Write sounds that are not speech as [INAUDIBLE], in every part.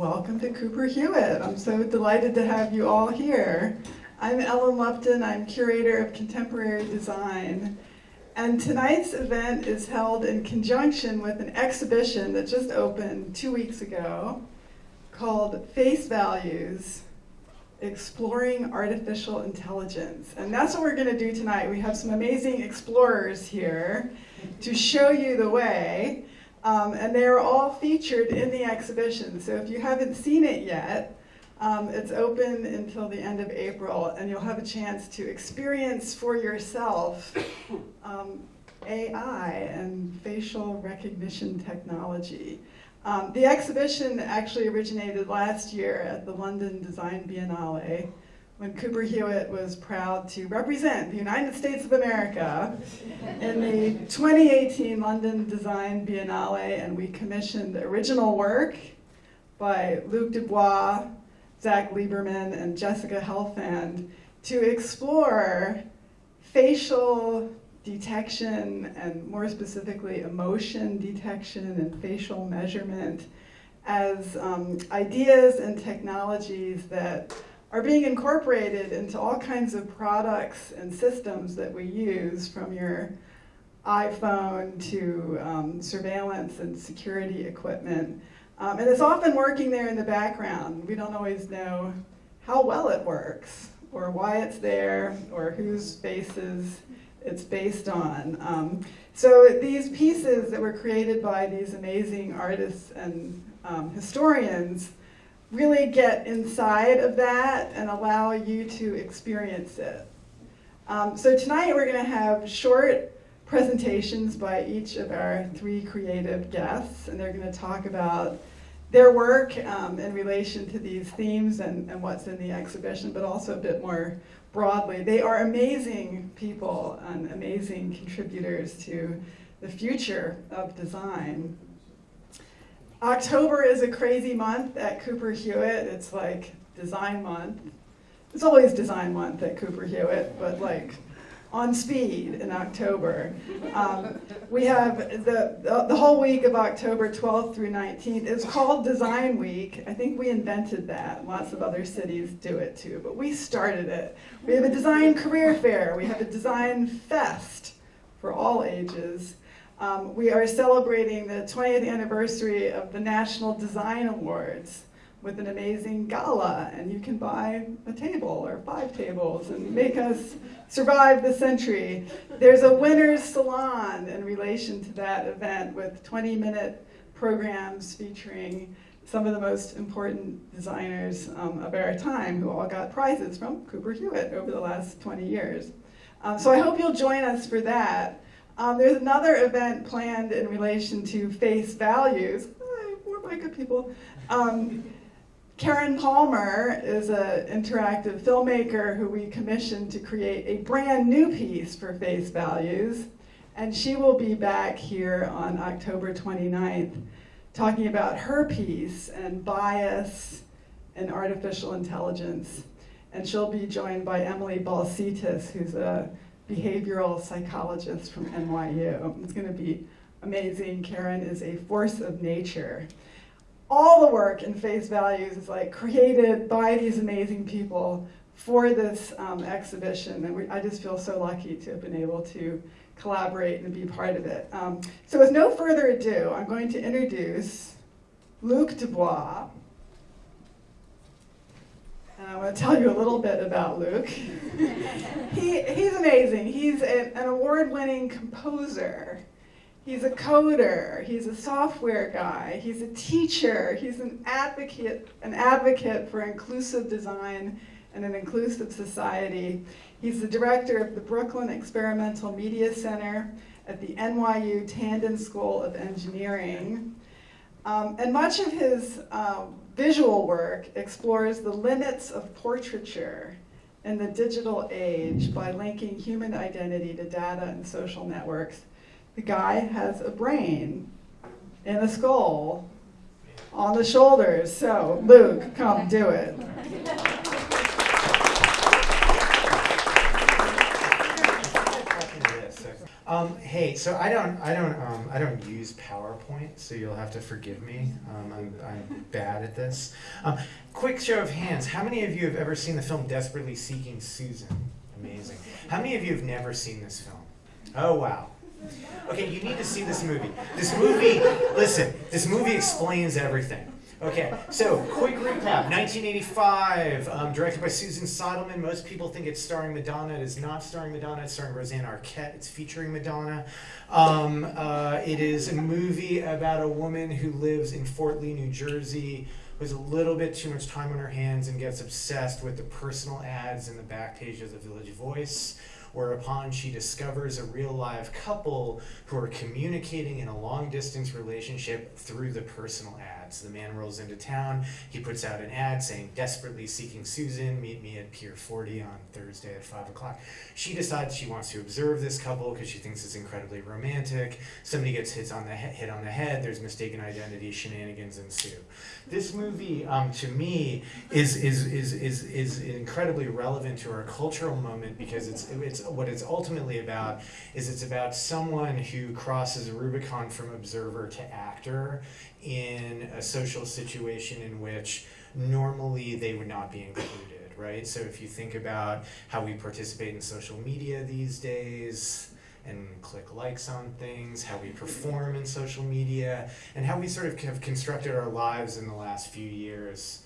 Welcome to Cooper Hewitt. I'm so delighted to have you all here. I'm Ellen Lupton. I'm curator of contemporary design. And tonight's event is held in conjunction with an exhibition that just opened two weeks ago called Face Values Exploring Artificial Intelligence. And that's what we're going to do tonight. We have some amazing explorers here to show you the way. Um, and they are all featured in the exhibition. So if you haven't seen it yet, um, it's open until the end of April, and you'll have a chance to experience for yourself um, AI and facial recognition technology. Um, the exhibition actually originated last year at the London Design Biennale when Cooper Hewitt was proud to represent the United States of America in the 2018 London Design Biennale, and we commissioned the original work by Luke DuBois, Zach Lieberman, and Jessica Helfand to explore facial detection and more specifically emotion detection and facial measurement as um, ideas and technologies that are being incorporated into all kinds of products and systems that we use from your iPhone to um, surveillance and security equipment. Um, and it's often working there in the background. We don't always know how well it works or why it's there or whose faces it's based on. Um, so these pieces that were created by these amazing artists and um, historians really get inside of that and allow you to experience it. Um, so tonight we're going to have short presentations by each of our three creative guests, and they're going to talk about their work um, in relation to these themes and, and what's in the exhibition, but also a bit more broadly. They are amazing people and amazing contributors to the future of design. October is a crazy month at Cooper Hewitt. It's like design month. It's always design month at Cooper Hewitt, but like on speed in October. Um, we have the, the, the, whole week of October 12th through 19th. It's called Design Week. I think we invented that. Lots of other cities do it too, but we started it. We have a design career fair. We have a design fest for all ages. Um, we are celebrating the 20th anniversary of the National Design Awards with an amazing gala, and you can buy a table or five tables and make us survive the century. There's a winner's salon in relation to that event with 20 minute programs featuring some of the most important designers um, of our time who all got prizes from Cooper Hewitt over the last 20 years. Um, so I hope you'll join us for that. Um, there's another event planned in relation to face values. Hi, more good people. Um, Karen Palmer is an interactive filmmaker who we commissioned to create a brand new piece for Face Values. And she will be back here on October 29th talking about her piece and bias and artificial intelligence. And she'll be joined by Emily Balcetis, who's a behavioral psychologist from NYU. It's going to be amazing. Karen is a force of nature. All the work in Face Values is like created by these amazing people for this um, exhibition, and we, I just feel so lucky to have been able to collaborate and be part of it. Um, so with no further ado, I'm going to introduce Luke DuBois, and I want to tell you a little bit about Luke. [LAUGHS] he, he's amazing. He's a, an award winning composer. He's a coder. He's a software guy. He's a teacher. He's an advocate, an advocate for inclusive design and an inclusive society. He's the director of the Brooklyn Experimental Media Center at the NYU Tandon School of Engineering. Um, and much of his um, visual work explores the limits of portraiture in the digital age by linking human identity to data and social networks. The guy has a brain and a skull on the shoulders. So, Luke, come do it. [LAUGHS] Um, hey, so I don't, I don't, um, I don't use PowerPoint, so you'll have to forgive me. Um, I'm, I'm bad at this. Um, quick show of hands: How many of you have ever seen the film Desperately Seeking Susan? Amazing. How many of you have never seen this film? Oh wow. Okay, you need to see this movie. This movie, listen, this movie explains everything. Okay, so quick recap. 1985, um, directed by Susan Seidelman. Most people think it's starring Madonna. It is not starring Madonna. It's starring Rosanna Arquette. It's featuring Madonna. Um, uh, it is a movie about a woman who lives in Fort Lee, New Jersey, who has a little bit too much time on her hands and gets obsessed with the personal ads in the back page of the Village Voice whereupon she discovers a real live couple who are communicating in a long distance relationship through the personal ads. The man rolls into town, he puts out an ad saying, desperately seeking Susan, meet me at Pier 40 on Thursday at 5 o'clock. She decides she wants to observe this couple because she thinks it's incredibly romantic. Somebody gets hit on the, he- hit on the head, there's mistaken identity, shenanigans ensue. This movie, um, to me, is, is, is, is, is incredibly relevant to our cultural moment because it's, it's what it's ultimately about is it's about someone who crosses a Rubicon from observer to actor in a social situation in which normally they would not be included, right? So if you think about how we participate in social media these days, and click likes on things, how we perform in social media, and how we sort of have constructed our lives in the last few years.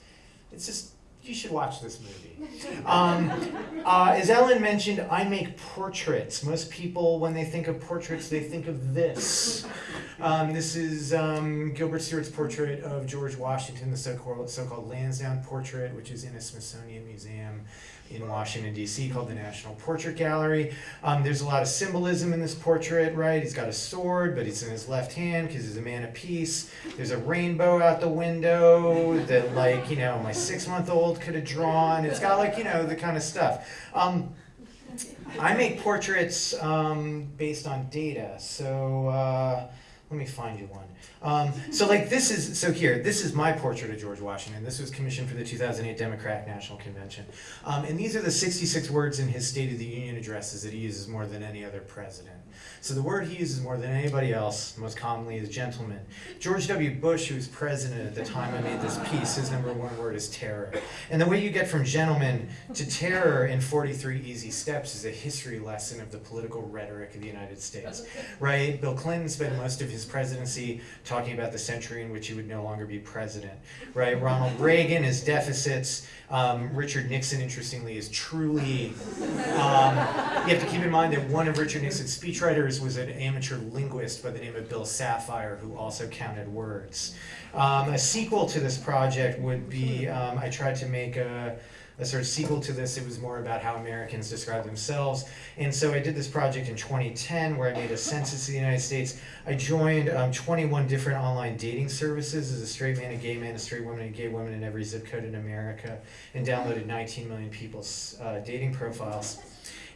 It's just, you should watch this movie. Um, uh, as Ellen mentioned, I make portraits. Most people, when they think of portraits, they think of this. Um, this is um, Gilbert Stuart's portrait of George Washington, the so-called, so-called Lansdowne portrait, which is in a Smithsonian museum in Washington, D.C., called the National Portrait Gallery. Um, there's a lot of symbolism in this portrait, right? He's got a sword, but it's in his left hand because he's a man of peace. There's a rainbow out the window that, like, you know, my six month old could have drawn. It's got, like, you know, the kind of stuff. Um, I make portraits um, based on data. So uh, let me find you one. Um, so like this is so here. This is my portrait of George Washington. This was commissioned for the 2008 Democratic National Convention, um, and these are the 66 words in his State of the Union addresses that he uses more than any other president. So the word he uses more than anybody else, most commonly, is gentleman. George W. Bush, who was president at the time I made this piece, his number one word is terror. And the way you get from gentleman to terror in 43 Easy Steps is a history lesson of the political rhetoric of the United States. Right? Bill Clinton spent most of his presidency talking about the century in which he would no longer be president. Right? Ronald Reagan, his deficits. Um, Richard Nixon, interestingly, is truly. Um, you have to keep in mind that one of Richard Nixon's was an amateur linguist by the name of Bill Safire, who also counted words. Um, a sequel to this project would be um, I tried to make a, a sort of sequel to this. It was more about how Americans describe themselves. And so I did this project in 2010 where I made a census of the United States. I joined um, 21 different online dating services as a straight man, a gay man, a straight woman, a gay woman in every zip code in America, and downloaded 19 million people's uh, dating profiles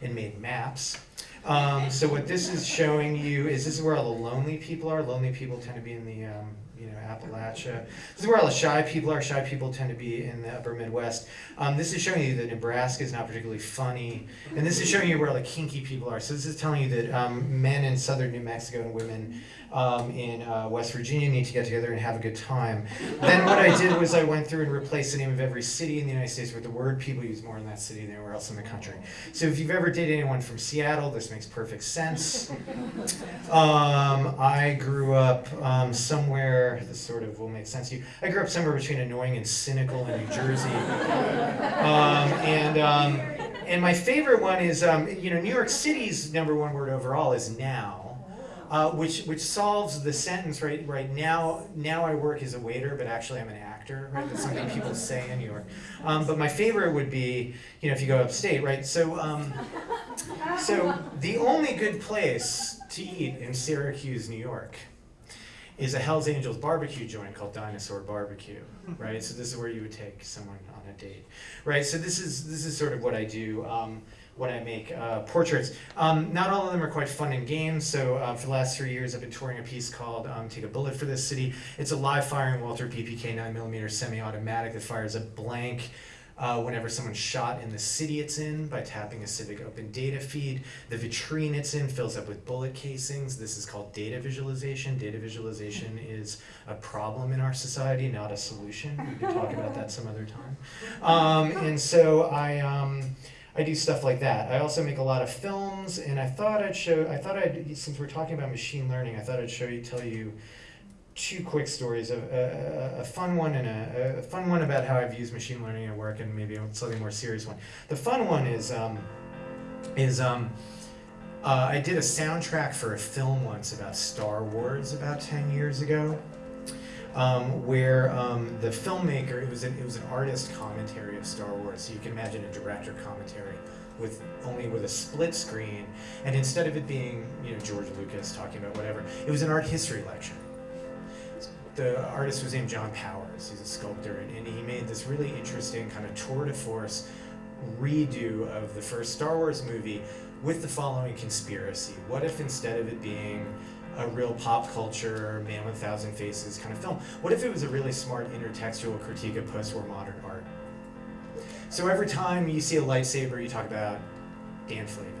and made maps. Um, so what this is showing you is this is where all the lonely people are. Lonely people tend to be in the um, you know Appalachia. This is where all the shy people are. Shy people tend to be in the upper Midwest. Um, this is showing you that Nebraska is not particularly funny, and this is showing you where all the kinky people are. So this is telling you that um, men in southern New Mexico and women um, in uh, West Virginia need to get together and have a good time. Then what I did was I went through and replaced the name of every city in the United States with the word people use more in that city than anywhere else in the country. So if you've ever dated anyone from Seattle, this makes perfect sense. [LAUGHS] Um, I grew up um, somewhere, this sort of will make sense to you. I grew up somewhere between annoying and cynical in New Jersey. Um, and, um, and my favorite one is, um, you know, New York City's number one word overall is now. Uh, which which solves the sentence right right now. Now I work as a waiter, but actually I'm an actor. Right, that's something people say in New York. Um, but my favorite would be, you know, if you go upstate, right? So um, so the only good place to eat in Syracuse, New York, is a Hell's Angels barbecue joint called Dinosaur Barbecue, right? So this is where you would take someone on a date, right? So this is this is sort of what I do. Um, when I make uh, portraits. Um, not all of them are quite fun and games, so uh, for the last three years I've been touring a piece called um, Take a Bullet for This City. It's a live firing Walther PPK 9mm semi automatic that fires a blank uh, whenever someone's shot in the city it's in by tapping a civic open data feed. The vitrine it's in fills up with bullet casings. This is called data visualization. Data visualization is a problem in our society, not a solution. We can talk about that some other time. Um, and so I. I do stuff like that. I also make a lot of films, and I thought I'd show. I thought I'd since we're talking about machine learning, I thought I'd show you, tell you two quick stories. A, a, a fun one and a, a, fun one about how I've used machine learning at work, and maybe a slightly more serious one. The fun one is um, is um, uh, I did a soundtrack for a film once about Star Wars about ten years ago um, where um, the filmmaker it was an, it was an artist commentary of Star Wars. So you can imagine a director commentary with only with a split screen, and instead of it being you know George Lucas talking about whatever, it was an art history lecture. The artist was named John Powers. He's a sculptor, and, and he made this really interesting kind of tour de force redo of the first Star Wars movie with the following conspiracy. What if instead of it being a real pop culture, Man with a Thousand Faces kind of film. What if it was a really smart intertextual critique of post-war modern art? So every time you see a lightsaber, you talk about Dan Flavin.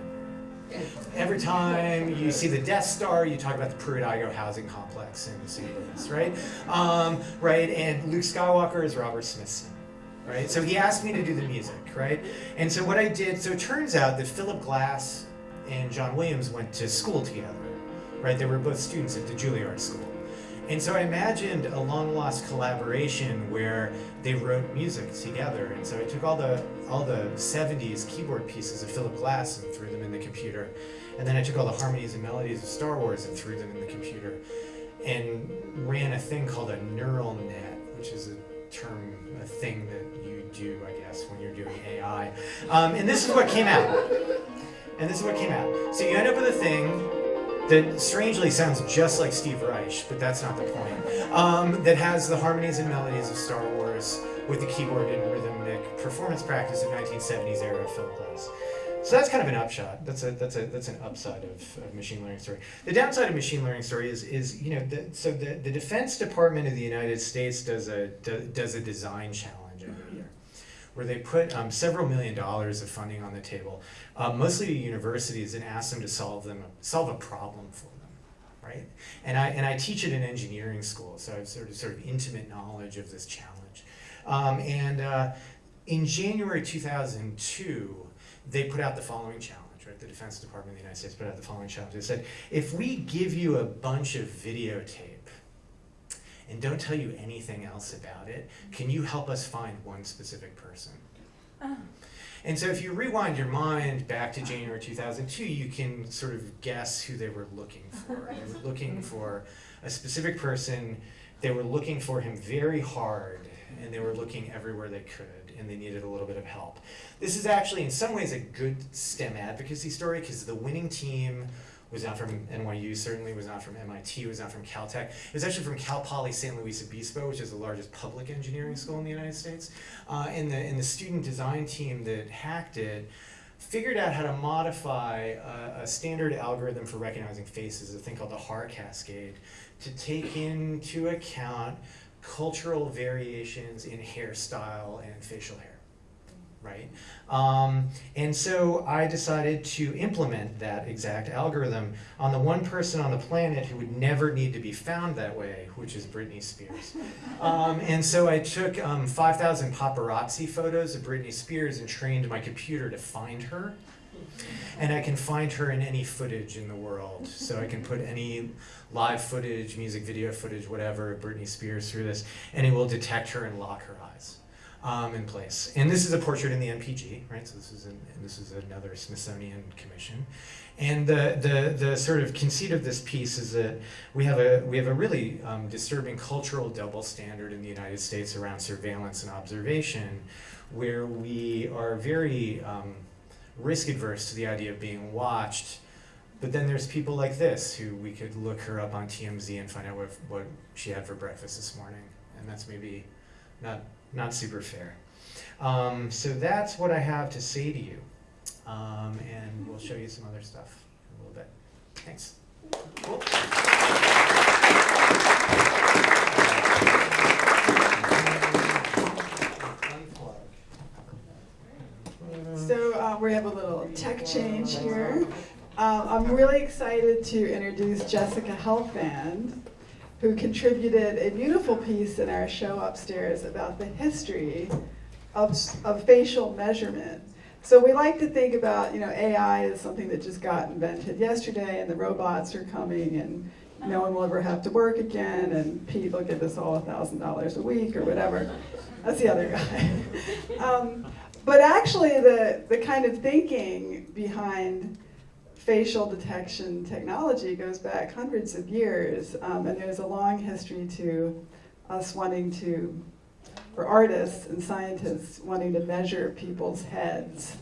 Every time you see the Death Star, you talk about the Pruitt-Igoe housing complex in St. Louis, right? Um, right, and Luke Skywalker is Robert Smithson, right? So he asked me to do the music, right? And so what I did, so it turns out that Philip Glass and John Williams went to school together right? They were both students at the Juilliard School. And so I imagined a long lost collaboration where they wrote music together. And so I took all the all the 70s keyboard pieces of Philip Glass and threw them in the computer. And then I took all the harmonies and melodies of Star Wars and threw them in the computer. And ran a thing called a neural net, which is a term, a thing that you do, I guess, when you're doing AI. Um, and this is what came out. And this is what came out. So you end up with a thing that strangely sounds just like Steve Reich, but that's not the point. Um, that has the harmonies and melodies of Star Wars with the keyboard and rhythmic performance practice of 1970s era Philip Glass. So that's kind of an upshot. That's a that's a that's an upside of, of machine learning story. The downside of machine learning story is is you know the, so the, the Defense Department of the United States does a does a design challenge where they put um, several million dollars of funding on the table, uh, mostly to universities, and ask them to solve them solve a problem for them, right? And I and I teach at an engineering school, so I have sort of sort of intimate knowledge of this challenge. Um, and uh, in January 2002, they put out the following challenge. Right, the Defense Department of the United States put out the following challenge. They said, if we give you a bunch of videotape and don't tell you anything else about it, can you help us find one specific person? Oh. And so if you rewind your mind back to January 2002, you can sort of guess who they were looking [LAUGHS] for. They were looking for a specific person, they were looking for him very hard, and they were looking everywhere they could, and they needed a little bit of help. This is actually, in some ways, a good STEM advocacy story because the winning team was not from NYU, certainly was not from MIT, was not from Caltech. It was actually from Cal Poly San Luis Obispo, which is the largest public engineering school in the United States. Uh, and, the, and the student design team that hacked it figured out how to modify a, a standard algorithm for recognizing faces, a thing called the Haar cascade, to take into account cultural variations in hairstyle and facial hair right? Um, and so I decided to implement that exact algorithm on the one person on the planet who would never need to be found that way, which is Britney Spears. [LAUGHS] Um, and so I took um, 5,000 paparazzi photos of Britney Spears and trained my computer to find her. And I can find her in any footage in the world. So I can put any live footage, music video footage, whatever, of Britney Spears through this, and it will detect her and lock her eyes um, in place. And this is a portrait in the NPG, right? So this is an, this is another Smithsonian commission. And the, the, the sort of conceit of this piece is that we have a, we have a really um, disturbing cultural double standard in the United States around surveillance and observation, where we are very um, risk adverse to the idea of being watched. But then there's people like this who we could look her up on TMZ and find out what, what she had for breakfast this morning. And that's maybe not not super fair. Um, so that's what I have to say to you. Um, and we'll show you some other stuff in a little bit. Thanks. Cool. So uh, we have a little tech change here. Uh, I'm really excited to introduce Jessica Helfand who contributed a beautiful piece in our show upstairs about the history of, of facial measurement. So we like to think about, you know, AI is something that just got invented yesterday and the robots are coming and no one will ever have to work again and Pete will give us all a thousand dollars a week or whatever. That's the other guy. [LAUGHS] Um, but actually the, the kind of thinking behind facial detection technology goes back hundreds of years um, and there's a long history to us wanting to for artists and scientists wanting to measure people's heads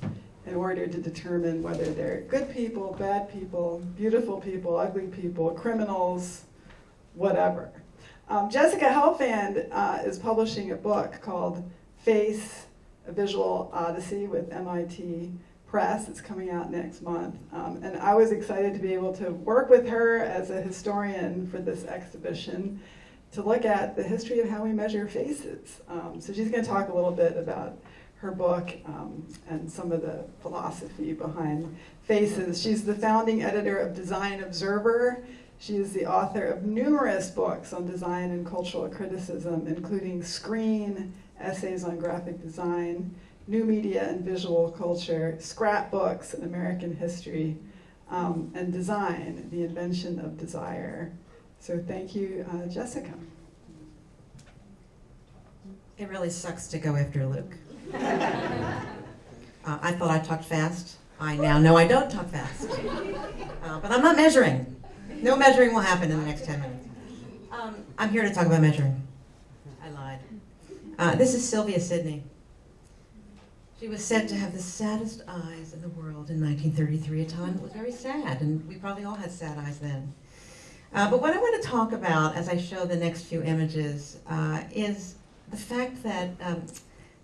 in order to determine whether they're good people, bad people, beautiful people, ugly people, criminals, whatever. Um, Jessica Helfand uh, is publishing a book called Face, a Visual Odyssey with MIT Press. It's coming out next month. Um, and I was excited to be able to work with her as a historian for this exhibition to look at the history of how we measure faces. Um, so she's going to talk a little bit about her book um, and some of the philosophy behind faces. She's the founding editor of Design Observer. She is the author of numerous books on design and cultural criticism, including Screen, Essays on Graphic Design, New Media and Visual Culture, Scrapbooks, and American History, um, and Design, The Invention of Desire. So thank you, uh, Jessica. It really sucks to go after Luke. [LAUGHS] uh, I thought I talked fast. I now know I don't talk fast. Uh, but I'm not measuring. No measuring will happen in the next 10 minutes. Um, I'm here to talk about measuring. I lied. Uh, this is Sylvia Sidney. She was said to have the saddest eyes in the world in 1933, a time that was very sad, and we probably all had sad eyes then. Uh, but what I want to talk about as I show the next few images uh, is the fact that, um,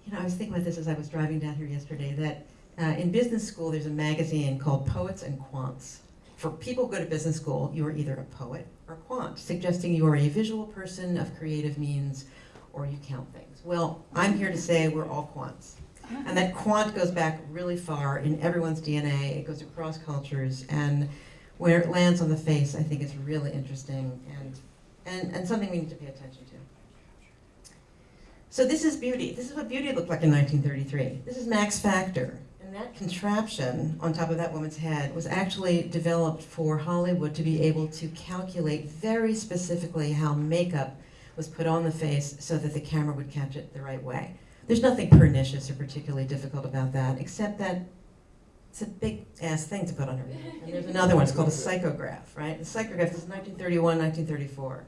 you know, I was thinking about this as I was driving down here yesterday, that uh, in business school there's a magazine called Poets and Quants. For people who go to business school, you are either a poet or a quant, suggesting you are a visual person of creative means or you count things. Well, I'm here to say we're all quants. And that quant goes back really far in everyone's DNA. It goes across cultures. And where it lands on the face, I think is really interesting and, and, and something we need to pay attention to. So this is beauty. This is what beauty looked like in 1933. This is Max Factor. And that contraption on top of that woman's head was actually developed for Hollywood to be able to calculate very specifically how makeup was put on the face so that the camera would catch it the right way. There's nothing pernicious or particularly difficult about that, except that it's a big ass thing to put on her head. And there's another one, it's called a psychograph, right? The psychograph is 1931, 1934.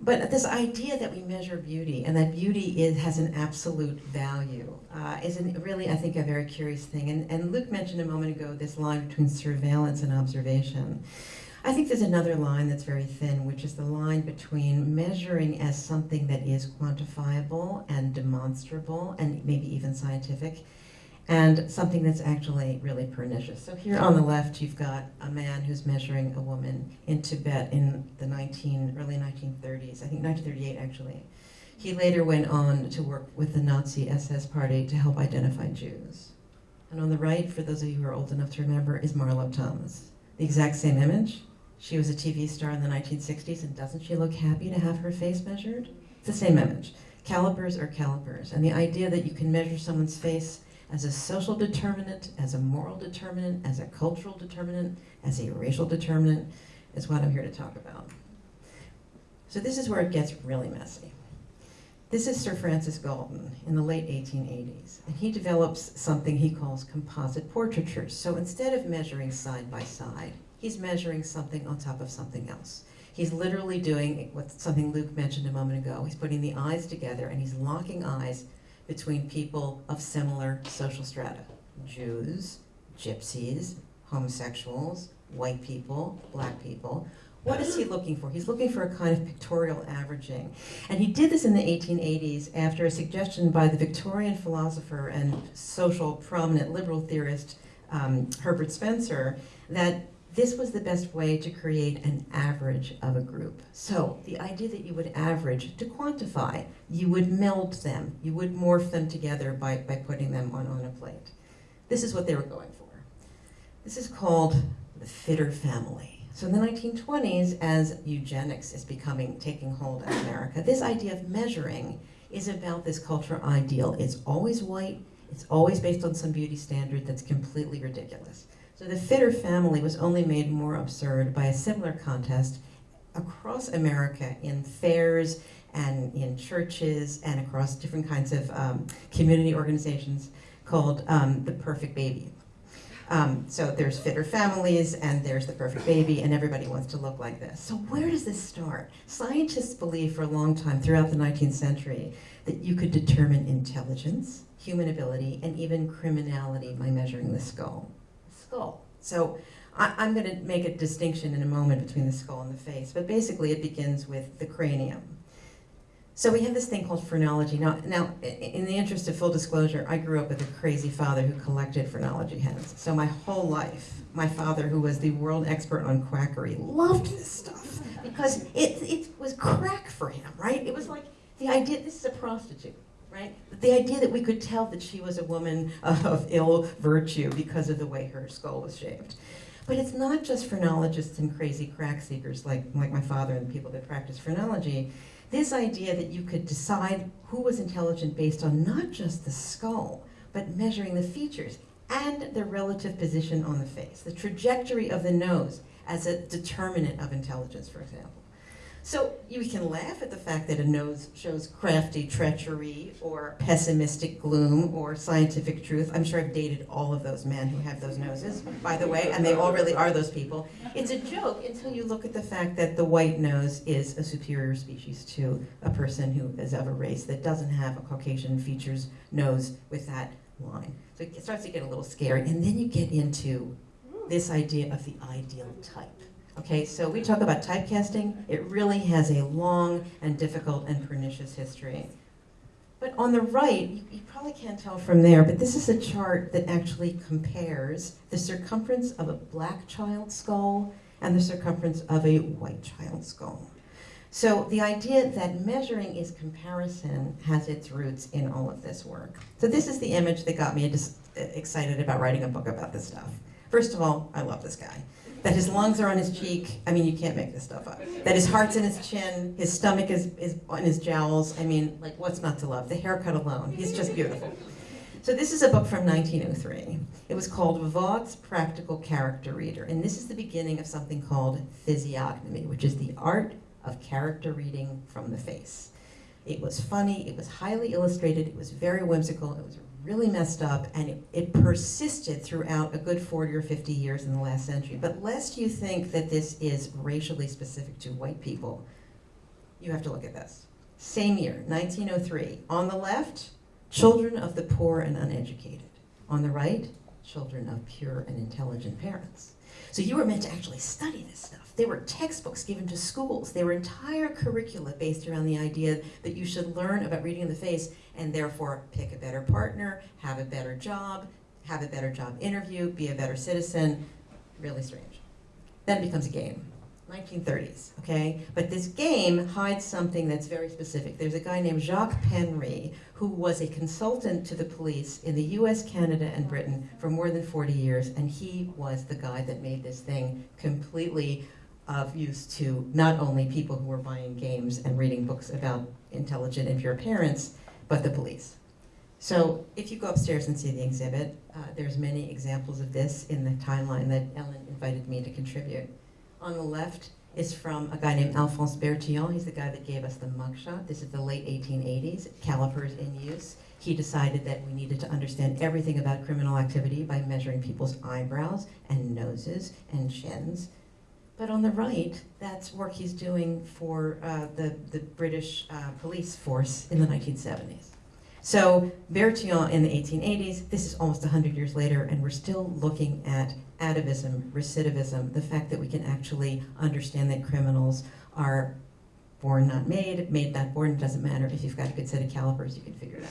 But this idea that we measure beauty and that beauty is, has an absolute value uh, is an, really, I think, a very curious thing. And, and Luke mentioned a moment ago this line between surveillance and observation. I think there's another line that's very thin, which is the line between measuring as something that is quantifiable and demonstrable and maybe even scientific, and something that's actually really pernicious. So here on the left, you've got a man who's measuring a woman in Tibet in the 19, early 1930s, I think 1938 actually. He later went on to work with the Nazi SS party to help identify Jews. And on the right, for those of you who are old enough to remember, is Marlo Thomas. The exact same image. She was a TV star in the 1960s, and doesn't she look happy to have her face measured? It's the same image. Calipers are calipers, and the idea that you can measure someone's face as a social determinant, as a moral determinant, as a cultural determinant, as a racial determinant, is what I'm here to talk about. So this is where it gets really messy. This is Sir Francis Galton in the late 1880s, and he develops something he calls composite portraiture. So instead of measuring side by side, he's measuring something on top of something else. He's literally doing what something Luke mentioned a moment ago. He's putting the eyes together and he's locking eyes between people of similar social strata. Jews, gypsies, homosexuals, white people, black people. What is he looking for? He's looking for a kind of pictorial averaging. And he did this in the 1880s after a suggestion by the Victorian philosopher and social prominent liberal theorist um, Herbert Spencer that this was the best way to create an average of a group. So the idea that you would average to quantify, you would meld them, you would morph them together by, by putting them on, on a plate. this is what they were going for. This is called the fitter family. So in the 1920s, as eugenics is becoming, taking hold in America, this idea of measuring is about this cultural ideal. It's always white, it's always based on some beauty standard that's completely ridiculous. So the fitter family was only made more absurd by a similar contest across America in fairs and in churches and across different kinds of um, community organizations called um, the Perfect Baby. Um, so there's fitter families and there's the perfect baby and everybody wants to look like this. So where does this start? Scientists believed for a long time throughout the 19th century that you could determine intelligence, human ability, and even criminality by measuring the skull. Skull. So I, I'm going to make a distinction in a moment between the skull and the face, but basically it begins with the cranium. So we have this thing called phrenology. Now, now, in the interest of full disclosure, I grew up with a crazy father who collected phrenology heads. So my whole life, my father, who was the world expert on quackery, loved this stuff because it, it was crack for him, right? It was like the idea, this is a prostitute, right? The idea that we could tell that she was a woman [LAUGHS] of ill virtue because of the way her skull was shaped. But it's not just phrenologists and crazy crack seekers like, like my father and the people that practice phrenology. This idea that you could decide who was intelligent based on not just the skull, but measuring the features and the relative position on the face, the trajectory of the nose as a determinant of intelligence, for example. So you can laugh at the fact that a nose shows crafty treachery or pessimistic gloom or scientific truth. I'm sure I've dated all of those men who have those noses, by the way, and they all really are those people. It's a joke until you look at the fact that the white nose is a superior species to a person who is of a race that doesn't have a Caucasian features nose with that line. So it starts to get a little scary. And then you get into this idea of the ideal type. Okay, so we talk about typecasting. It really has a long and difficult and pernicious history. But on the right, you, probably can't tell from there, but this is a chart that actually compares the circumference of a black child's skull and the circumference of a white child's skull. So the idea that measuring is comparison has its roots in all of this work. So this is the image that got me uh, excited about writing a book about this stuff. First of all, I love this guy. That his lungs are on his cheek, I mean, you can't make this stuff up. That his heart's in his chin, his stomach is, is on his jowls. I mean, like, what's not to love? The haircut alone, he's just beautiful. So this is a book from 1903. It was called Vaught's Practical Character Reader, and this is the beginning of something called physiognomy, which is the art of character reading from the face. It was funny, it was highly illustrated, it was very whimsical, it was really messed up, and it, it persisted throughout a good 40 or 50 years in the last century. But lest you think that this is racially specific to white people, you have to look at this. Same year, 1903. On the left, children of the poor and uneducated. On the right, children of pure and intelligent parents. So you were meant to actually study this stuff. There were textbooks given to schools. There were entire curricula based around the idea that you should learn about reading in the face and therefore pick a better partner, have a better job, have a better job interview, be a better citizen. Really strange. Then it becomes a game. 1930s, okay? But this game hides something that's very specific. There's a guy named Jacques Penry who was a consultant to the police in the US, Canada, and Britain for more than 40 years, and he was the guy that made this thing completely of use to not only people who were buying games and reading books about intelligent and pure parents, but the police. So if you go upstairs and see the exhibit, uh, there's many examples of this in the timeline that Ellen invited me to contribute. On the left is from a guy named Alphonse Bertillon. He's the guy that gave us the mugshot. This is the late 1880s, calipers in use. He decided that we needed to understand everything about criminal activity by measuring people's eyebrows and noses and chins. But on the right, that's work he's doing for uh, the, the British uh, police force in the 1970s. So Bertillon in the 1880s, this is almost 100 years later, and we're still looking at atavism, recidivism, the fact that we can actually understand that criminals are born not made, made not born, it doesn't matter. If you've got a good set of calipers, you can figure it out.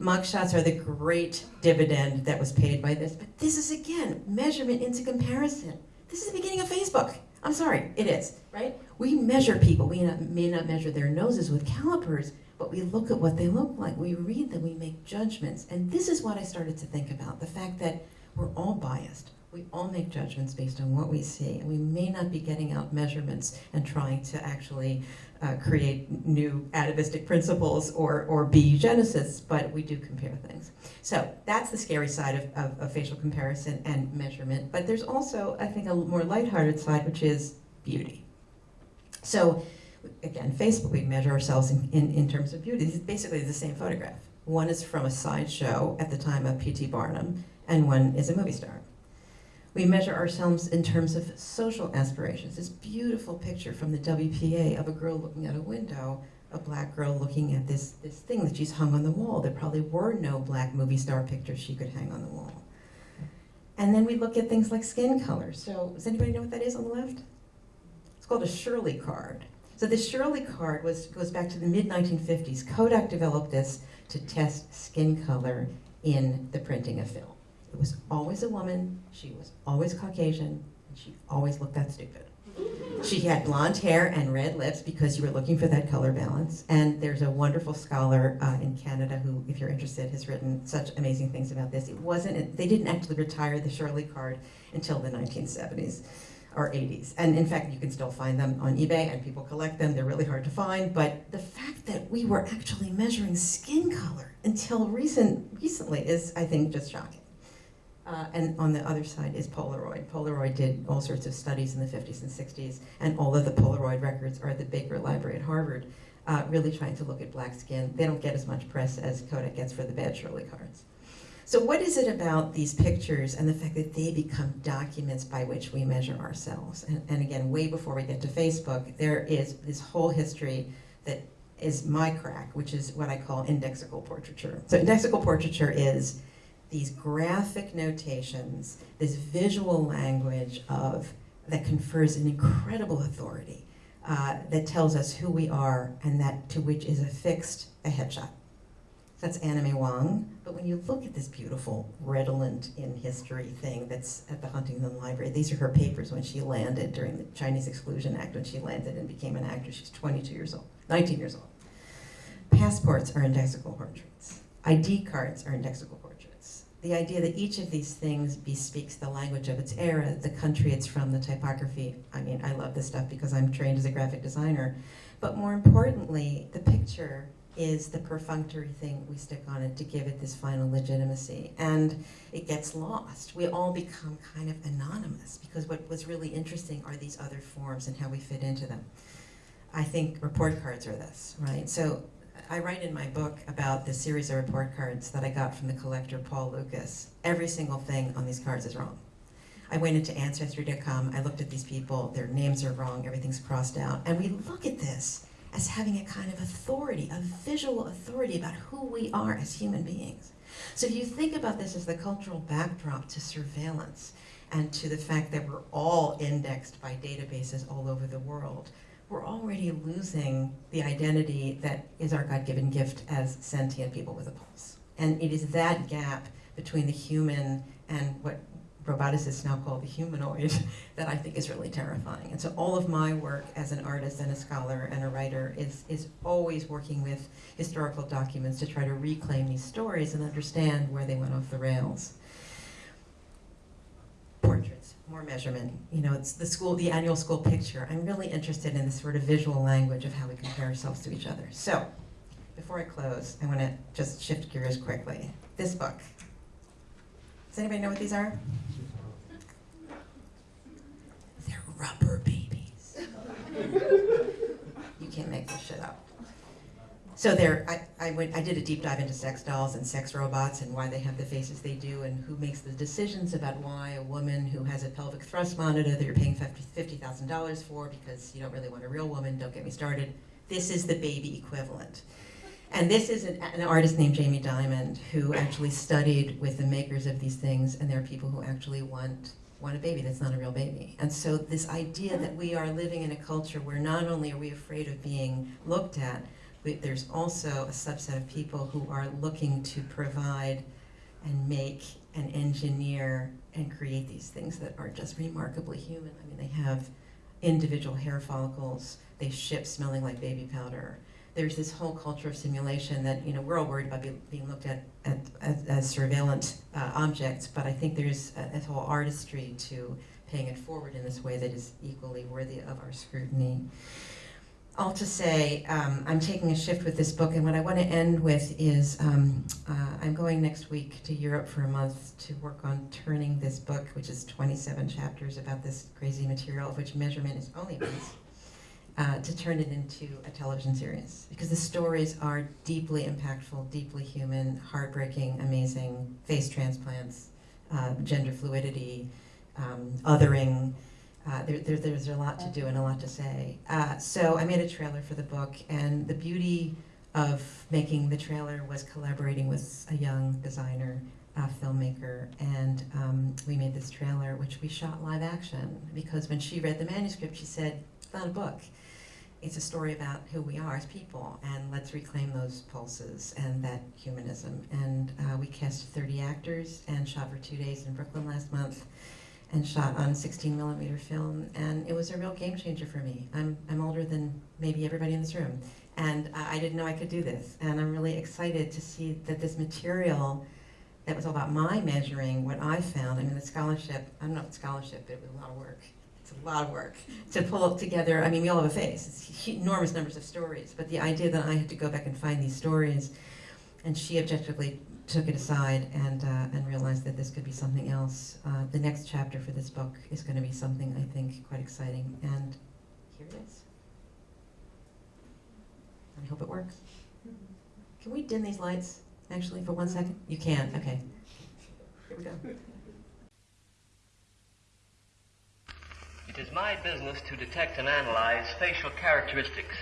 Mugshots are the great dividend that was paid by this, but this is again measurement into comparison. This is the beginning of Facebook. I'm sorry, it is, right? We measure people. We may not measure their noses with calipers, but we look at what they look like. We read them, we make judgments. And this is what I started to think about the fact that we're all biased. We all make judgments based on what we see, and we may not be getting out measurements and trying to actually uh, create new atavistic principles or, or be eugenicists, but we do compare things. So that's the scary side of, of, of facial comparison and measurement. But there's also, I think, a more lighthearted side, which is beauty. So again, Facebook, we measure ourselves in, in, in terms of beauty. Is basically the same photograph. One is from a sideshow at the time of P.T. Barnum, and one is a movie star. We measure ourselves in terms of social aspirations. This beautiful picture from the WPA of a girl looking out a window, a black girl looking at this, this thing that she's hung on the wall. There probably were no black movie star pictures she could hang on the wall. And then we look at things like skin color. So does anybody know what that is on the left? It's called a Shirley card. So the Shirley card was, goes back to the mid-1950s. Kodak developed this to test skin color in the printing of film. It was always a woman, she was always Caucasian, and she always looked that stupid. She had blonde hair and red lips because you were looking for that color balance. And there's a wonderful scholar uh, in Canada who, if you're interested, has written such amazing things about this. It wasn't, they didn't actually retire the Shirley card until the 1970s or 80s. And in fact, you can still find them on eBay and people collect them. They're really hard to find. But the fact that we were actually measuring skin color until recent, recently is, I think, just shocking. Uh, and on the other side is Polaroid. Polaroid did all sorts of studies in the 50s and 60s, and all of the Polaroid records are at the Baker Library at Harvard, uh, really trying to look at black skin. They don't get as much press as Kodak gets for the bad Shirley cards. So what is it about these pictures and the fact that they become documents by which we measure ourselves? And, and again, way before we get to Facebook, there is this whole history that is my crack, which is what I call indexical portraiture. So indexical portraiture is these graphic notations, this visual language of that confers an incredible authority uh, that tells us who we are and that to which is affixed a headshot. That's May Wong. But when you look at this beautiful redolent in history thing that's at the Huntington Library, these are her papers when she landed during the Chinese Exclusion Act, when she landed and became an actor. She's 22 years old, 19 years old. Passports are indexical portraits. ID cards are indexical. The idea that each of these things bespeaks the language of its era, the country it's from, the typography. I mean, I love this stuff because I'm trained as a graphic designer. But more importantly, the picture is the perfunctory thing we stick on it to give it this final legitimacy. And it gets lost. We all become kind of anonymous because what was really interesting are these other forms and how we fit into them. I think report cards are this, right? So I write in my book about the series of report cards that I got from the collector Paul Lucas. Every single thing on these cards is wrong. I went into Ancestry.com, I looked at these people, their names are wrong, everything's crossed out, and we look at this as having a kind of authority, a visual authority about who we are as human beings. So if you think about this as the cultural backdrop to surveillance and to the fact that we're all indexed by databases all over the world, we're already losing the identity that is our God-given gift as sentient people with a pulse. And it is that gap between the human and what roboticists now call the humanoid [LAUGHS] that I think is really terrifying. And so all of my work as an artist and a scholar and a writer is, is always working with historical documents to try to reclaim these stories and understand where they went off the rails. Portraits, more measurement. You know, it's the school, the annual school picture. I'm really interested in this sort of visual language of how we compare ourselves to each other. So, before I close, I want to just shift gears quickly. This book. Does anybody know what these are? They're rubber babies. [LAUGHS] you can't make this shit up. So there, I, I, went, I did a deep dive into sex dolls and sex robots and why they have the faces they do and who makes the decisions about why a woman who has a pelvic thrust monitor that you're paying $50,000 for because you don't really want a real woman, don't get me started. This is the baby equivalent. And this is an, an, artist named Jamie Diamond who actually studied with the makers of these things, and there are people who actually want, want a baby that's not a real baby. And so this idea that we are living in a culture where not only are we afraid of being looked at, we, there's also a subset of people who are looking to provide and make and engineer and create these things that are just remarkably human. I mean, they have individual hair follicles. They ship smelling like baby powder. There's this whole culture of simulation that you know we're all worried about be, being looked at, at, as, as surveillance uh, objects, but I think there's a, a whole artistry to paying it forward in this way that is equally worthy of our scrutiny. All to say, um, I'm taking a shift with this book, and what I want to end with is um, uh, I'm going next week to Europe for a month to work on turning this book, which is 27 chapters about this crazy material, of which measurement is only a uh, to turn it into a television series. Because the stories are deeply impactful, deeply human, heartbreaking, amazing, face transplants, uh, gender fluidity, um, othering. Uh, there, there, there's a lot to do and a lot to say. Uh, so I made a trailer for the book, and the beauty of making the trailer was collaborating with a young designer, uh, filmmaker, and um, we made this trailer, which we shot live action. Because when she read the manuscript, she said, "It's not a book. It's a story about who we are as people, and let's reclaim those pulses and that humanism." And uh, we cast 30 actors and shot for two days in Brooklyn last month and shot on 16 millimeter film, and it was a real game changer for me. I'm, I'm older than maybe everybody in this room, and I didn't know I could do this, and I'm really excited to see that this material that was all about my measuring what I found. I mean, the scholarship, I don't know if scholarship, but it was a lot of work. It's a lot of work to pull together. I mean, we all have a face. It's enormous numbers of stories, but the idea that I had to go back and find these stories, and she objectively took it aside and, uh, and realized that this could be something else. Uh, the next chapter for this book is going to be something I think quite exciting, and here it is. I hope it works. Can we dim these lights, actually, for one second? You can, okay. Here we go. It is my business to detect and analyze facial characteristics.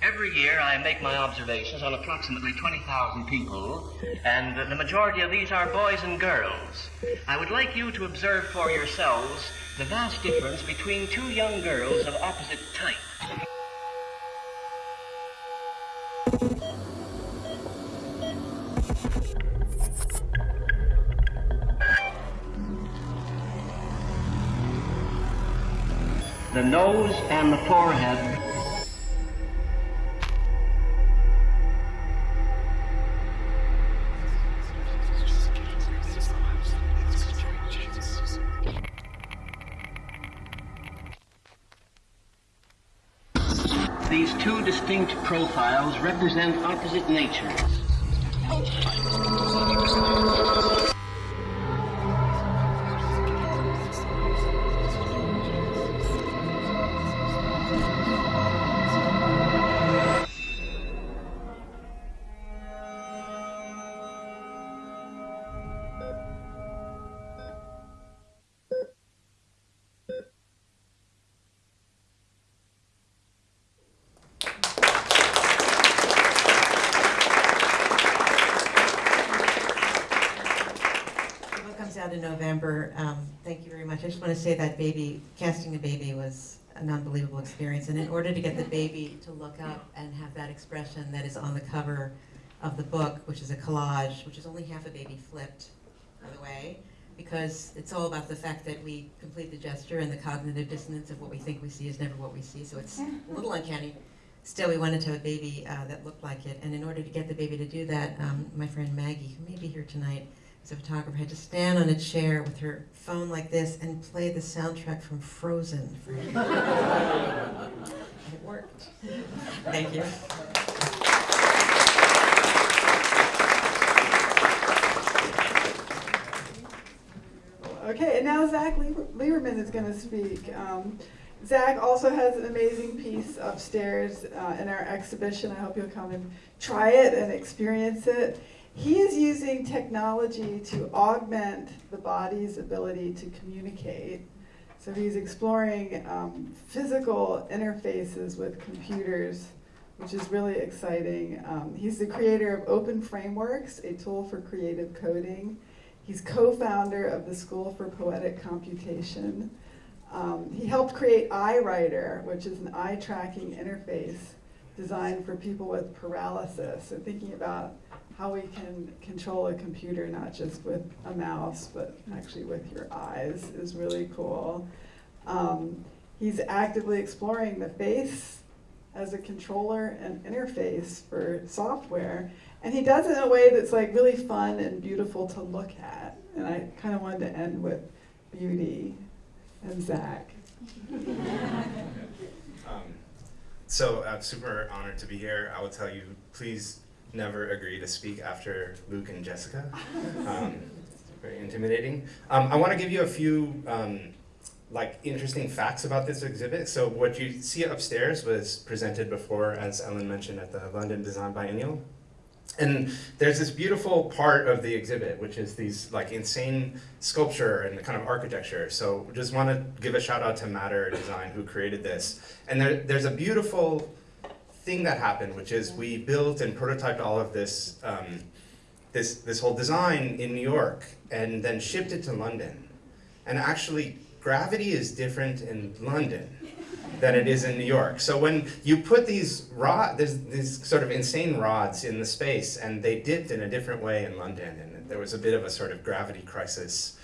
Every year I make my observations on approximately 20,000 people, and the majority of these are boys and girls. I would like you to observe for yourselves the vast difference between two young girls of opposite type. The nose and the forehead These two distinct profiles represent opposite natures. Just say that baby, casting a baby was an unbelievable experience. And in order to get the baby to look up and have that expression that is on the cover of the book, which is a collage, which is only half a baby flipped, by the way, because it's all about the fact that we complete the gesture and the cognitive dissonance of what we think we see is never what we see. So it's a little uncanny. Still, we wanted to have a baby uh, that looked like it. And in order to get the baby to do that, um, my friend Maggie, who may be here tonight, as a photographer, had to stand on a chair with her phone like this and play the soundtrack from Frozen. For and it worked. Thank you. Okay, and now Zach Lieberman is going to speak. Um, Zach also has an amazing piece upstairs uh, in our exhibition. I hope you'll come and try it and experience it. He is using technology to augment the body's ability to communicate. So he's exploring um, physical interfaces with computers, which is really exciting. Um, he's the creator of Open Frameworks, a tool for creative coding. He's co-founder of the School for Poetic Computation. Um, he helped create EyeWriter, which is an eye tracking interface designed for people with paralysis. And thinking about how we can control a computer not just with a mouse, but actually with your eyes is really cool. Um, he's actively exploring the face as a controller and interface for software. And he does it in a way that's like really fun and beautiful to look at. And I kind of wanted to end with beauty and Zach. [LAUGHS] Um, so I'm super honored to be here. I will tell you, please never agree to speak after Luke and Jessica. Um, very intimidating. Um, I want to give you a few um, like interesting facts about this exhibit. So what you see upstairs was presented before, as Ellen mentioned, at the London Design Biennale. And there's this beautiful part of the exhibit, which is these like insane sculpture and kind of architecture. So just want to give a shout out to Matter Design who created this. And there, there's a beautiful thing that happened, which is we built and prototyped all of this, um, this, this whole design in New York and then shipped it to London. And actually, gravity is different in London than it is in New York. So when you put these rod, there's these sort of insane rods in the space, and they dipped in a different way in London, and there was a bit of a sort of gravity crisis.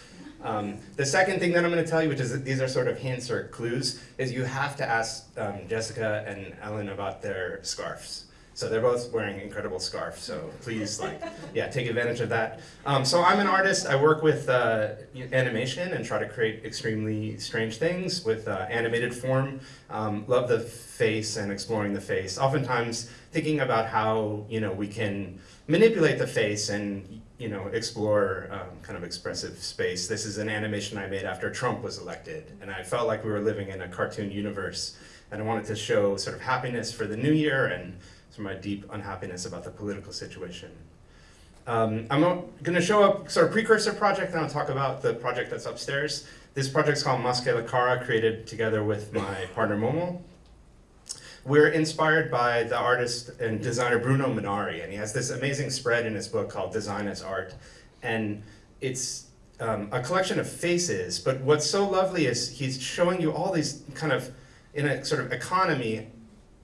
Um, the second thing that I'm going to tell you, which is that these are sort of hints or clues, is you have to ask um, Jessica and Ellen about their scarves. So they're both wearing incredible scarves. So please, like, [LAUGHS] yeah, take advantage of that. Um, so I'm an artist. I work with uh, animation and try to create extremely strange things with uh, animated form. Um, love the face and exploring the face. Oftentimes thinking about how you know we can manipulate the face and you know explore um, kind of expressive space. This is an animation I made after Trump was elected, and I felt like we were living in a cartoon universe. And I wanted to show sort of happiness for the new year and sort of my deep unhappiness about the political situation. Um, I'm going to show a sort of precursor project, and I'll talk about the project that's upstairs. This project's called Más Que La Cara, created together with my partner Molmol. We're inspired by the artist and designer Bruno Munari, and he has this amazing spread in his book called Design as Art. And it's um, a collection of faces, but what's so lovely is he's showing you all these kind of, in a sort of economy,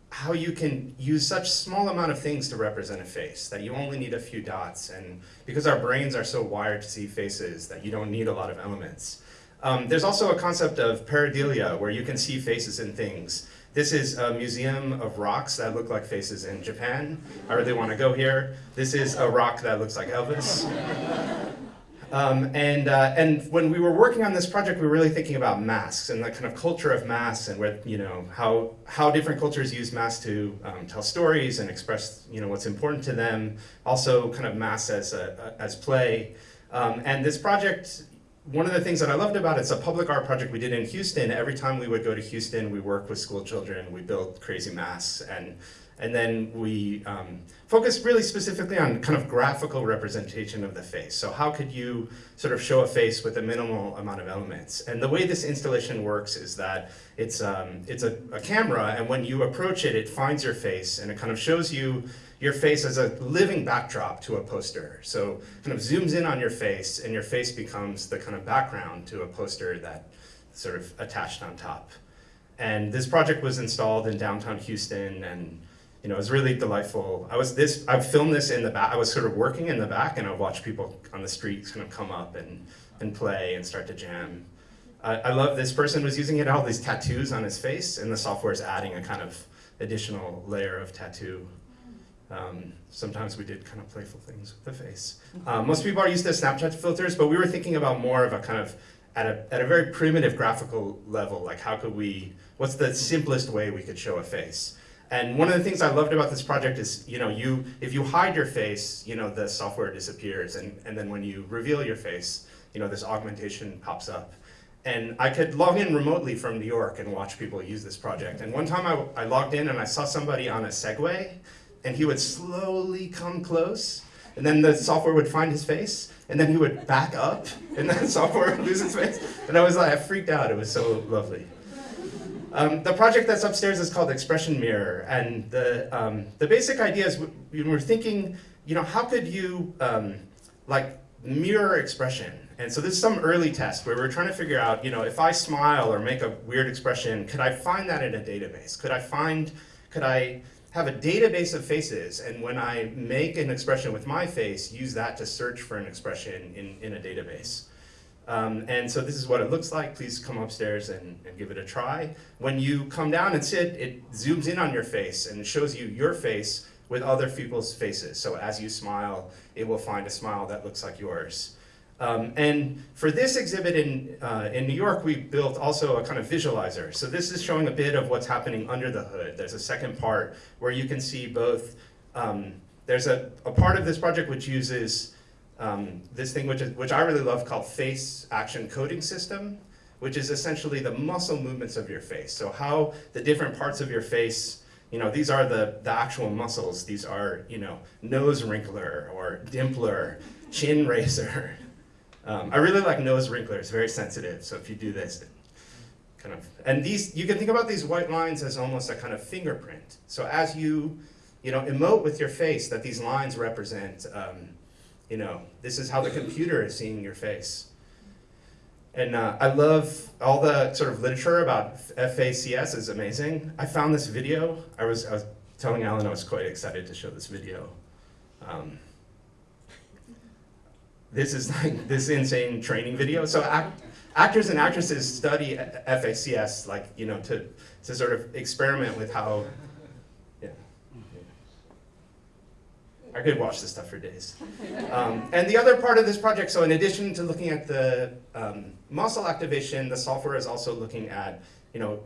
how you can use such small amount of things to represent a face that you only need a few dots. And because our brains are so wired to see faces that you don't need a lot of elements. Um, there's also a concept of pareidolia where you can see faces in things this is a museum of rocks that look like faces in Japan. I really want to go here. This is a rock that looks like Elvis. Um, and, uh, and when we were working on this project, we were really thinking about masks and the kind of culture of masks and where, you know, how, how different cultures use masks to um, tell stories and express you know, what's important to them. Also kind of masks as, a, as play. Um, and this project, one of the things that I loved about it, it's a public art project we did in Houston. Every time we would go to Houston, we work with school children, we built crazy masks. And and then we um, focused really specifically on kind of graphical representation of the face. So how could you sort of show a face with a minimal amount of elements? And the way this installation works is that it's, um, it's a, a camera, and when you approach it, it finds your face, and it kind of shows you your face as a living backdrop to a poster. So kind of zooms in on your face, and your face becomes the kind of background to a poster that sort of attached on top. And this project was installed in downtown Houston, and you know, it was really delightful. I was this, I filmed this in the back, I was sort of working in the back and I watched people on the streets kind of come up and, and play and start to jam. I, I love this person was using it, all these tattoos on his face and the software is adding a kind of additional layer of tattoo. Um, sometimes we did kind of playful things with the face. Um, most people are used to Snapchat filters, but we were thinking about more of a kind of, at a, at a very primitive graphical level, like how could we, what's the simplest way we could show a face? And one of the things I loved about this project is, you know, you if you hide your face, you know, the software disappears, and, and then when you reveal your face, you know, this augmentation pops up. And I could log in remotely from New York and watch people use this project. And one time I, I logged in and I saw somebody on a Segway, and he would slowly come close, and then the software would find his face, and then he would back up, and then [LAUGHS] the software would lose his face. And I was like, I freaked out. It was so lovely. Um, the project that's upstairs is called Expression Mirror, and the, um, the basic idea is we, we're thinking, you know, how could you um, like mirror expression? And so this is some early test where we're trying to figure out, you know, if I smile or make a weird expression, could I find that in a database? Could I find, could I have a database of faces, and when I make an expression with my face, use that to search for an expression in, in a database? Um, and so this is what it looks like. Please come upstairs and, and give it a try. When you come down and sit, it zooms in on your face and shows you your face with other people's faces. So as you smile, it will find a smile that looks like yours. Um, and for this exhibit in, uh, in New York, we built also a kind of visualizer. So this is showing a bit of what's happening under the hood. There's a second part where you can see both, um, there's a, a part of this project which uses um, this thing which, is, which I really love called face action coding system, which is essentially the muscle movements of your face. So how the different parts of your face, you know, these are the, the actual muscles. These are, you know, nose wrinkler or dimpler, chin [LAUGHS] raiser. Um, I really like nose wrinkler, it's very sensitive. So if you do this, kind of, and these, you can think about these white lines as almost a kind of fingerprint. So as you, you know, emote with your face that these lines represent, um, you know, this is how the computer is seeing your face. And uh, I love all the sort of literature about FACS is amazing. I found this video. I was, I was telling Alan I was quite excited to show this video. Um, this is like this insane training video. So act, actors and actresses study FACS like, you know, to, to sort of experiment with how yeah. I could watch this stuff for days. Um, and the other part of this project, so in addition to looking at the um, muscle activation, the software is also looking at, you know,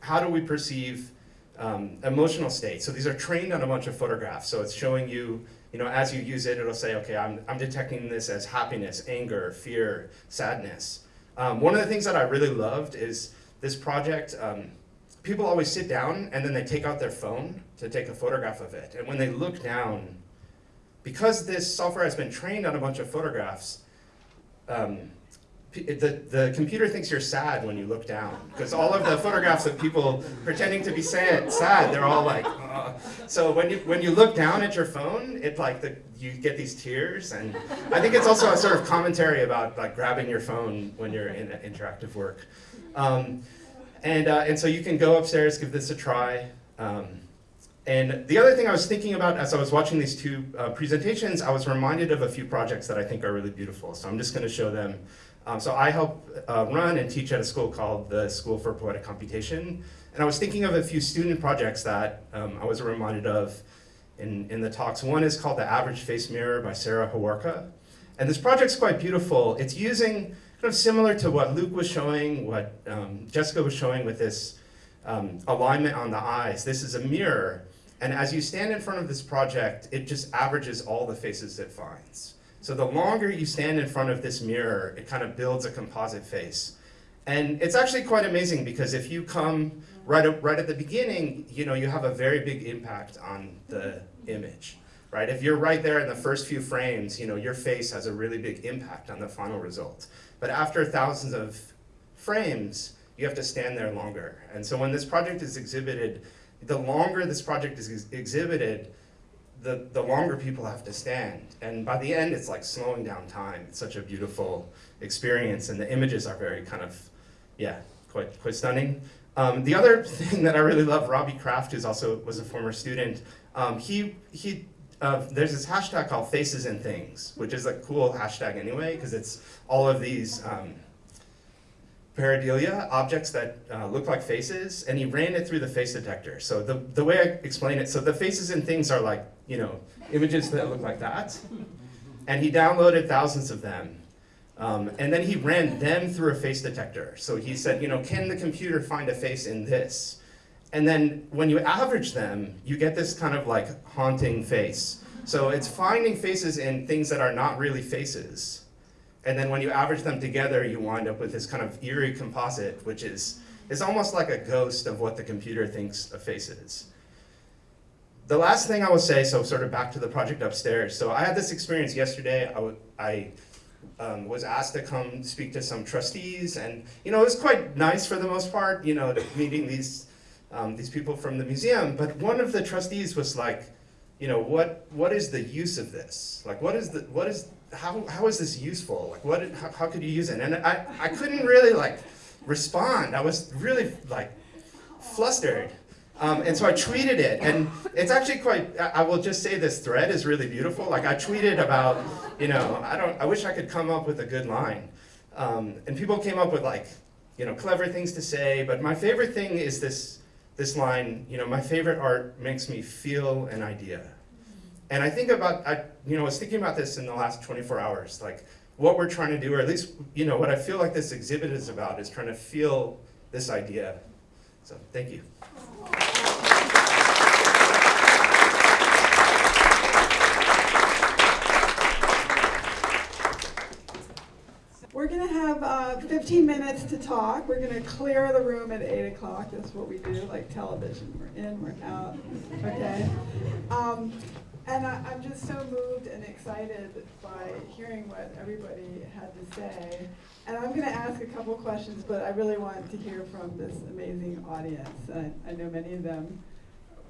how do we perceive um, emotional states? So these are trained on a bunch of photographs. So it's showing you, you know, as you use it, it'll say, okay, I'm, I'm detecting this as happiness, anger, fear, sadness. Um, one of the things that I really loved is this project, um, people always sit down and then they take out their phone to take a photograph of it. And when they look down, because this software has been trained on a bunch of photographs, um, the, the computer thinks you're sad when you look down because all of the photographs of people pretending to be sad, sad they're all like, so when you when you look down at your phone, it like the, you get these tears, and I think it's also a sort of commentary about like grabbing your phone when you're in interactive work, um, and uh, and so you can go upstairs, give this a try. Um, and the other thing I was thinking about as I was watching these two uh, presentations, I was reminded of a few projects that I think are really beautiful. So I'm just going to show them. Um, so I help uh, run and teach at a school called the School for Poetic Computation. And I was thinking of a few student projects that um, I was reminded of in, in the talks. One is called The Average Face Mirror by Sarah Hawarka. And this project's quite beautiful. It's using kind of similar to what Luke was showing, what um, Jessica was showing with this um, alignment on the eyes. This is a mirror and as you stand in front of this project, it just averages all the faces it finds. So the longer you stand in front of this mirror, it kind of builds a composite face. And it's actually quite amazing because if you come right, up, right at the beginning, you know, you have a very big impact on the image, right? If you're right there in the first few frames, you know, your face has a really big impact on the final result. But after thousands of frames, you have to stand there longer. And so when this project is exhibited, the longer this project is ex exhibited, the, the longer people have to stand. And by the end, it's like slowing down time. It's such a beautiful experience, and the images are very kind of, yeah, quite, quite stunning. Um, the other [LAUGHS] thing that I really love, Robbie Kraft, who's also was a former student, um, he, he uh, there's this hashtag called Faces and Things, which is a cool hashtag anyway, because it's all of these um, objects that uh, look like faces, and he ran it through the face detector. So the, the way I explain it, so the faces and things are like, you know, images that look like that. And he downloaded thousands of them. Um, and then he ran them through a face detector. So he said, you know, can the computer find a face in this? And then when you average them, you get this kind of like haunting face. So it's finding faces in things that are not really faces. And then when you average them together, you wind up with this kind of eerie composite, which is, is almost like a ghost of what the computer thinks a face is. The last thing I will say, so sort of back to the project upstairs. So I had this experience yesterday. I, um, was asked to come speak to some trustees, and you know it was quite nice for the most part. You know, [LAUGHS] meeting these um, these people from the museum. But one of the trustees was like, you know, what what is the use of this? Like, what is the what is how, how is this useful? Like, what, how, how could you use it? And I, I couldn't really like respond. I was really like flustered. Um, and so I tweeted it, and it's actually quite, I will just say this thread is really beautiful. Like I tweeted about, you know, I don't, I wish I could come up with a good line. Um, and people came up with like, you know, clever things to say. But my favorite thing is this this line. You know, my favorite art makes me feel an idea. And I think about, I, you know, I was thinking about this in the last 24 hours, like what we're trying to do, or at least, you know, what I feel like this exhibit is about is trying to feel this idea. So, thank you. We're gonna have uh, 15 minutes to talk. We're gonna clear the room at 8 o'clock. That's what we do, like television. We're in, we're out, okay? Um, and I, I'm just so moved and excited by hearing what everybody had to say. And I'm gonna ask a couple questions, but I really want to hear from this amazing audience. I, I know many of them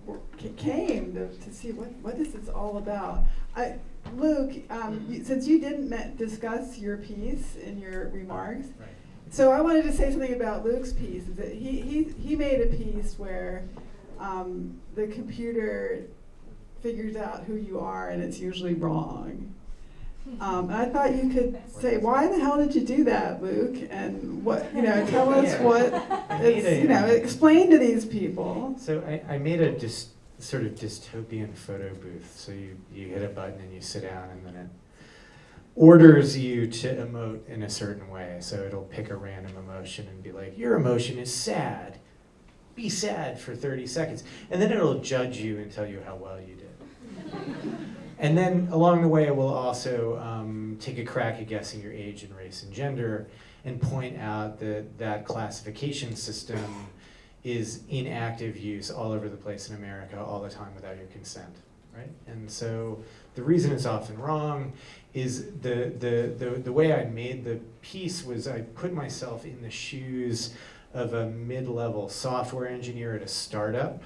were- came to, to see what, what is this is all about. I, Luke, um, you, since you didn't discuss your piece in your remarks, Right. so I wanted to say something about Luke's piece. Is that he, he, he made a piece where um, the computer figures out who you are and it's usually wrong. Um, and I thought you could say, why the hell did you do that, Luke? And what, you know, [LAUGHS] tell us Yeah. what, it's, a, you know, um, explain to these people. So I, I made a dis, sort of dystopian photo booth. So you, you hit a button and you sit down, and then it orders you to emote in a certain way. So it'll pick a random emotion and be like, your emotion is sad. Be sad for 30 seconds. And then it'll judge you and tell you how well you did. And then along the way, it will also um, take a crack at guessing your age and race and gender and point out that that classification system is in active use all over the place in America all the time without your consent, right? And so the reason it's often wrong is the, the, the, the way I made the piece was I put myself in the shoes of a mid-level software engineer at a startup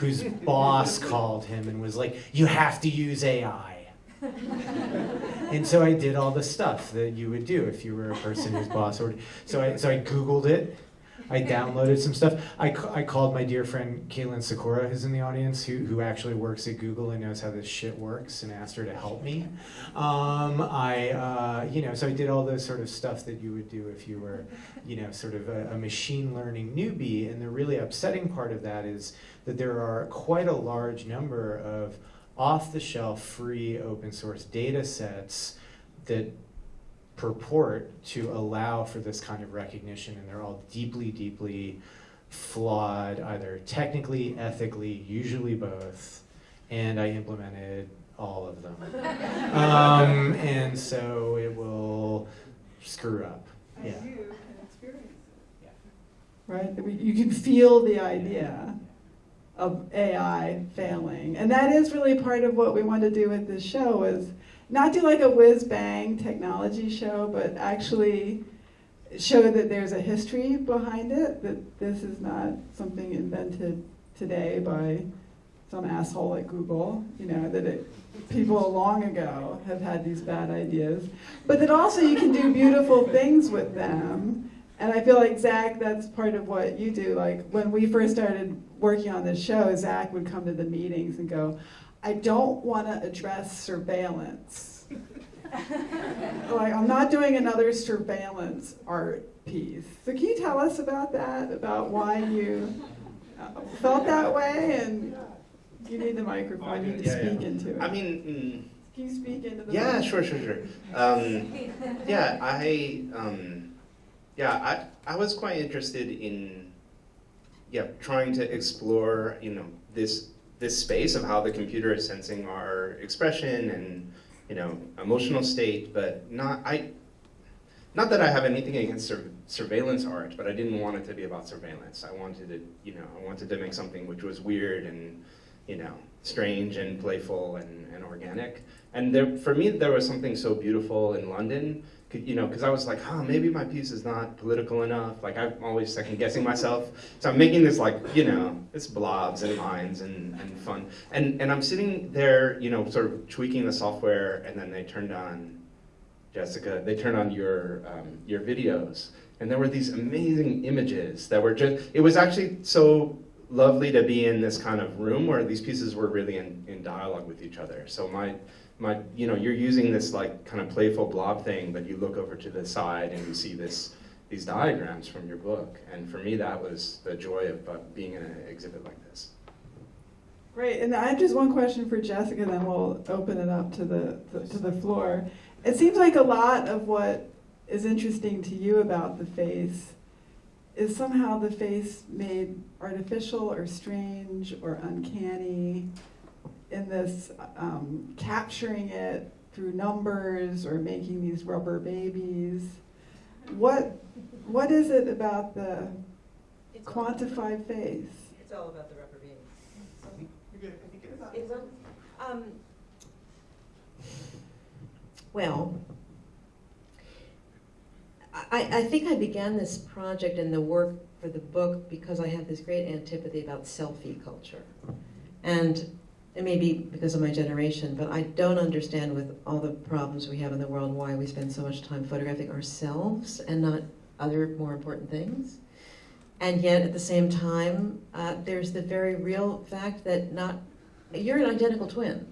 whose boss called him and was like, you have to use AI. and so I did all the stuff that you would do if you were a person whose boss ordered. So I, so I Googled it. I downloaded some stuff. I, I called my dear friend Caitlin Sakura, who's in the audience, who, who actually works at Google and knows how this shit works, and asked her to help me. Um, I, uh, you know, so I did all the sort of stuff that you would do if you were, you know, sort of a, a machine learning newbie. And the really upsetting part of that is that there are quite a large number of off-the-shelf, free, open source data sets that purport to allow for this kind of recognition, and they're all deeply, deeply flawed, either technically, ethically, usually both. And I implemented all of them. um, and so it will screw up. And Yeah. you can experience it. Yeah. Right? That we- You can feel the idea of AI failing. And that is really part of what we want to do with this show is not do like a whiz bang technology show, but actually show that there's a history behind it, that this is not something invented today by some asshole at Google, you know, that it, people long ago have had these bad ideas, but that also you can do beautiful things with them. And I feel like Zach, that's part of what you do. Like when we first started working on this show, Zach would come to the meetings and go, I don't want to address surveillance. [LAUGHS] like I'm not doing another surveillance art piece. So can you tell us about that? About why you uh, felt that way and you need the microphone. You need to Yeah, yeah. speak into it. I mean, can you speak into mm, the yeah, mic? sure, sure, sure. Um, yeah, I, um, yeah, I, I was quite interested in, yeah, trying to explore, you know, this this space of how the computer is sensing our expression and, you know, emotional state, but not I. Not that I have anything against sur- surveillance art, but I didn't want it to be about surveillance. I wanted to, you know, I wanted to make something which was weird and, you know, strange and playful and, and organic. And there, for me, there was something so beautiful in London, you know, because I was like, huh, maybe my piece is not political enough. Like, I'm always second guessing myself. So I'm making this, like, you know, it's blobs and lines and, and fun. And, and I'm sitting there, you know, sort of tweaking the software, and then they turned on, Jessica, they turned on your, um, your videos. And there were these amazing images that were just, it was actually so lovely to be in this kind of room where these pieces were really in, in dialogue with each other. So my my you know you're using this like kind of playful blob thing, but you look over to the side and you see this these diagrams from your book. And for me, that was the joy of uh, being in an exhibit like this. Great, and I have just one question for Jessica, then we'll open it up to the, to- to the floor. It seems like a lot of what is interesting to you about the face is somehow the face made artificial or strange or uncanny in this um, capturing it through numbers or making these rubber babies. What, what is it about the quantified face? It's all about the rubber baby. It's on, um, well, I, I think I began this project and the work for the book because I have this great antipathy about selfie culture. And it may be because of my generation, but I don't understand with all the problems we have in the world why we spend so much time photographing ourselves and not other more important things. And yet, at the same time, uh, there's the very real fact that not you're an identical twin.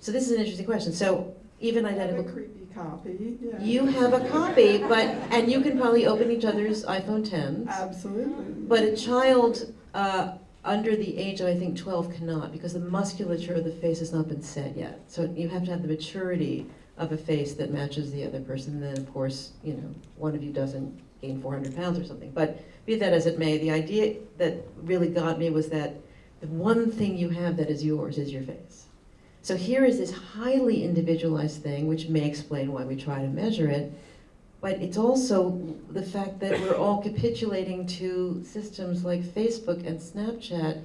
So this is an interesting question. So even I have a identical, creepy copy, yeah. you have a copy, but and you can probably open each other's iPhone 10s. Absolutely. But a child uh, under the age of I think 12 cannot because the musculature of the face has not been set yet. So you have to have the maturity of a face that matches the other person. And then of course, you know, one of you doesn't gain 400 pounds or something. But be that as it may, the idea that really got me was that the one thing you have that is yours is your face. So here is this highly individualized thing, which may explain why we try to measure it, but it's also the fact that we're all capitulating to systems like Facebook and Snapchat.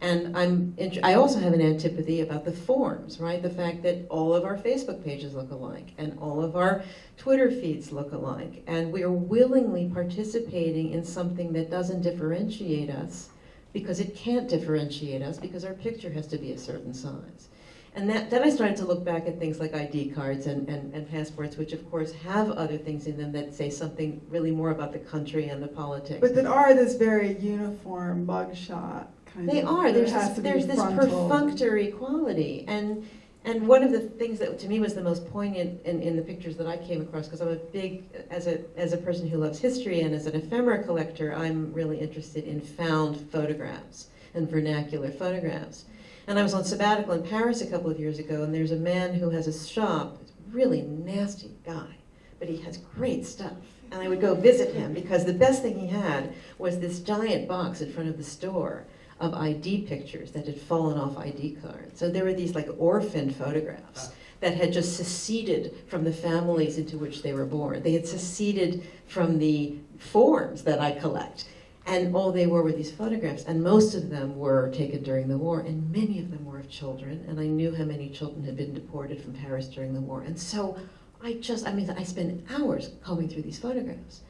And I'm, I also have an antipathy about the forms, right? The fact that all of our Facebook pages look alike and all of our Twitter feeds look alike. And we are willingly participating in something that doesn't differentiate us because it can't differentiate us because our picture has to be a certain size. And that, then I started to look back at things like ID cards and, and, and passports, which of course have other things in them that say something really more about the country and the politics. But that are this very uniform mugshot kind They of. They are. There's this, there's this frontal. perfunctory quality, and and one of the things that to me was the most poignant in, in the pictures that I came across, because I'm a big as a as a person who loves history and as an ephemera collector, I'm really interested in found photographs and vernacular photographs. And I was on sabbatical in Paris a couple of years ago, and there's a man who has a shop, really nasty guy, but he has great stuff. And I would go visit him because the best thing he had was this giant box in front of the store of ID pictures that had fallen off ID cards. So there were these like orphan photographs that had just seceded from the families into which they were born. They had seceded from the forms that I collect. And all they were were these photographs, and most of them were taken during the war, and many of them were of children, and I knew how many children had been deported from Paris during the war. And so I just, I mean, I spent hours combing through these photographs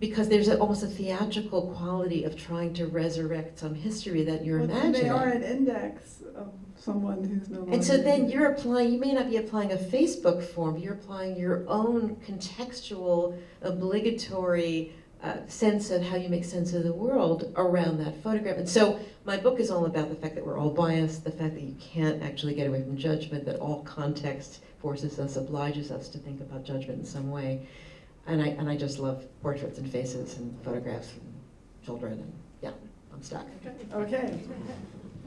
because there's a, almost a theatrical quality of trying to resurrect some history that you're Well, imagining. They are an index of someone who's no longer. And so then you're applying, you may not be applying a Facebook form, you're applying your own contextual, obligatory uh, sense of how you make sense of the world around that photograph. And so my book is all about the fact that we're all biased, the fact that you can't actually get away from judgment, that all context forces us, obliges us to think about judgment in some way. And I, and I just love portraits and faces and photographs and children and yeah, I'm stuck. Okay.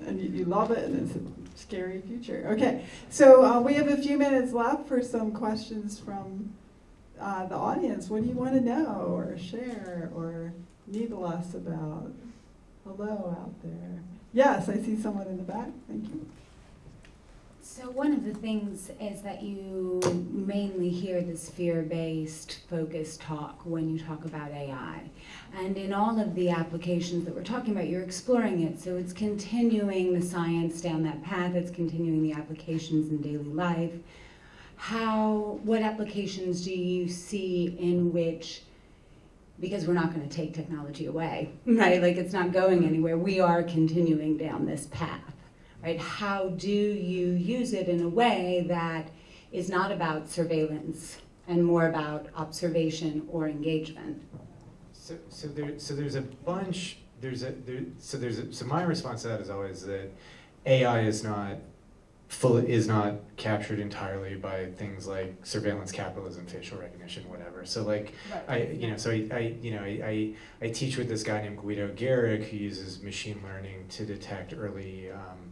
And you, you love it, and it's a scary future. Okay, so uh, we have a few minutes left for some questions from uh, the audience. What do you want to know, or share, or needle us about? Hello out there. Yes, I see someone in the back. Thank you. So one of the things is that you mainly hear this fear-based focused talk when you talk about AI. And in all of the applications that we're talking about, you're exploring it. So it's continuing the science down that path, it's continuing the applications in daily life. How, what applications do you see in which because we're not going to take technology away, [LAUGHS] right? Like it's not going anywhere. We are continuing down this path right? How do you use it in a way that is not about surveillance and more about observation or engagement? So, so there, so there's a bunch there's a there, so there's a, so my response to that is always that AI is not full is not captured entirely by things like surveillance capitalism, facial recognition, whatever. So like I you know so I, I you know I, I I teach with this guy named Guido Gerig who uses machine learning to detect early um,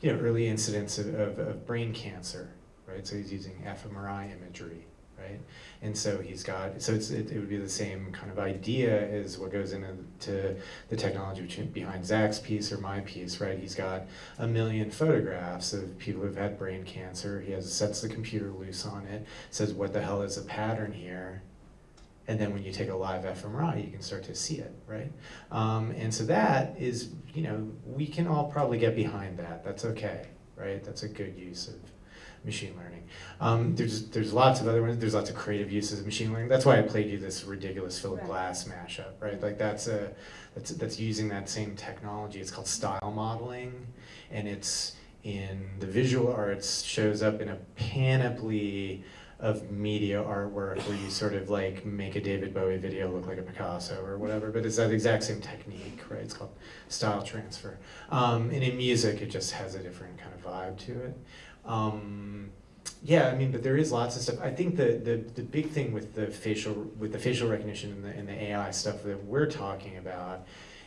you know early incidents of, of, of brain cancer, right? So he's using fMRI imagery, right? And so he's got, so it's, it, it would be the same kind of idea as what goes into to the technology behind Zach's piece or my piece, right? He's got a million photographs of people who've had brain cancer. He has sets the computer loose on it, says what the hell is the pattern here, and then when you take a live fMRI, you can start to see it, right? Um, and so that is, you know, we can all probably get behind that. That's okay, right? That's a good use of machine learning. Um, there's there's lots of other ones. There's lots of creative uses of machine learning. That's why I played you this ridiculous Philip Right. Glass mashup, right? Like that's a that's that's using that same technology. It's called style modeling, and it's in the visual arts shows up in a panoply of media artwork where you sort of like make a David Bowie video look like a Picasso or whatever, but it's that exact same technique, right? It's called style transfer. Um, and in music, it just has a different kind of vibe to it. Um, yeah, I mean, but there is lots of stuff. I think the, the, the big thing with the facial with the facial recognition and the, and the AI stuff that we're talking about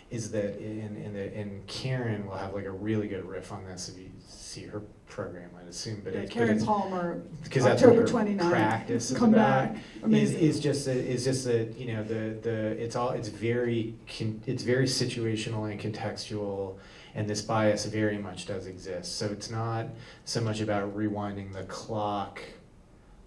is that in, in the and Karen will have like a really good riff on this if you see her program, I'd assume. But Yeah, it's, but Karen it's Palmer, because that's what October her 29th. practice come about back. is, is just that is just that you know the the it's all it's very it's very situational and contextual and this bias very much does exist. So it's not so much about rewinding the clock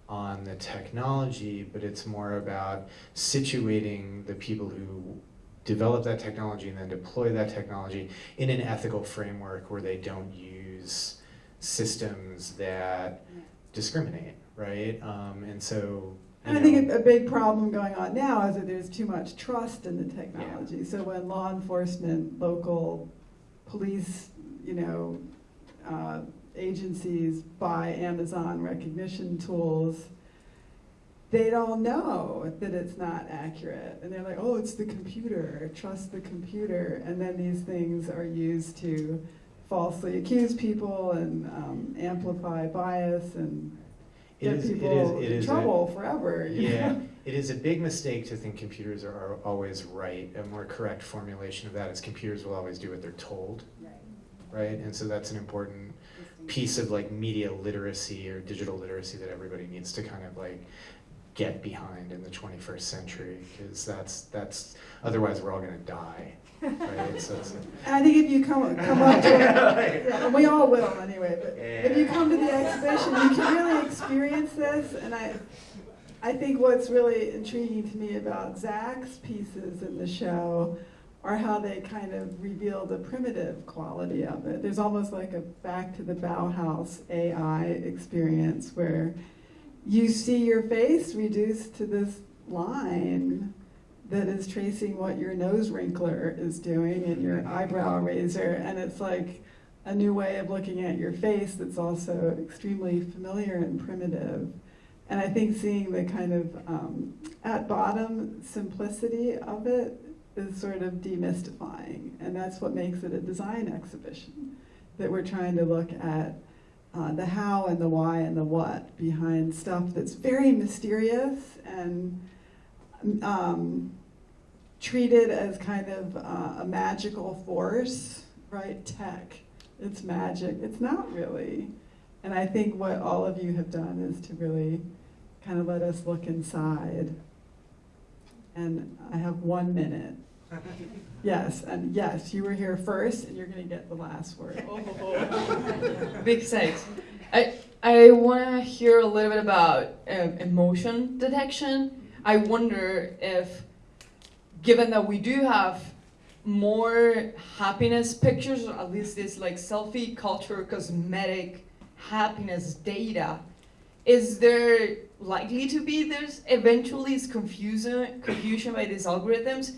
on the technology but it's more about situating the people who develop that technology and then deploy that technology in an ethical framework where they don't use systems that discriminate right? Um, and so And I think a a big problem going on now is that there's too much trust in the technology. So when law enforcement, local police, you know, uh, agencies buy Amazon Rekognition tools, they don't know that it's not accurate. And they're like, oh, it's the computer, trust the computer. And then these things are used to falsely accuse people and um, amplify bias and get is- people is- it in is a- trouble forever. Yeah? It is a big mistake to think computers are, are always right. A more correct formulation of that is computers will always do what they're told, right? And so that's an important piece of like media literacy or digital literacy that everybody needs to kind of like get behind in the 21st century because that's that's otherwise we're all going to die, right? So [LAUGHS] it's And I think if you come, come up to [LAUGHS] it, yeah, and we all will anyway, but if you come to the exhibition, you can really experience this. And I, I think what's really intriguing to me about Zach's pieces in the show are how they kind of reveal the primitive quality of it. There's almost like a back to the Bauhaus AI experience where you see your face reduced to this line that is tracing what your nose wrinkler is doing and your eyebrow raiser. And it's like a new way of looking at your face that's also extremely familiar and primitive. And I think seeing the kind of, um, at bottom, simplicity of it is sort of demystifying. And that's what makes it a design exhibition. That we're trying to look at uh, the how and the why and the what behind stuff that's very mysterious and um, treated as kind of uh, a magical force, right? Tech, it's magic. It's not really. And I think what all of you have done is to really kind of let us look inside. And I have one minute. [LAUGHS] Yes, and yes, you were here first, and you're going to get the last word. [LAUGHS] Big thanks. I I want to hear a little bit about um, emotion detection. I wonder if, given that we do have more happiness pictures, or at least this like selfie culture, cosmetic happiness data, is there likely to be there's eventually is confusion confusion by these algorithms,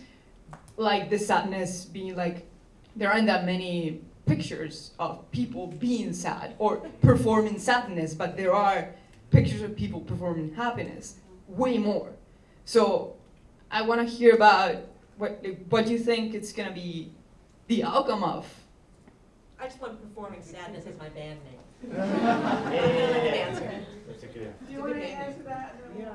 like the sadness being like there aren't that many pictures of people being sad or performing sadness, but there are pictures of people performing happiness, way more. So I want to hear about what what you think it's gonna be the outcome of? I just want performing sadness as my band name. [LAUGHS] That's a good. Do you want to answer that? Yeah.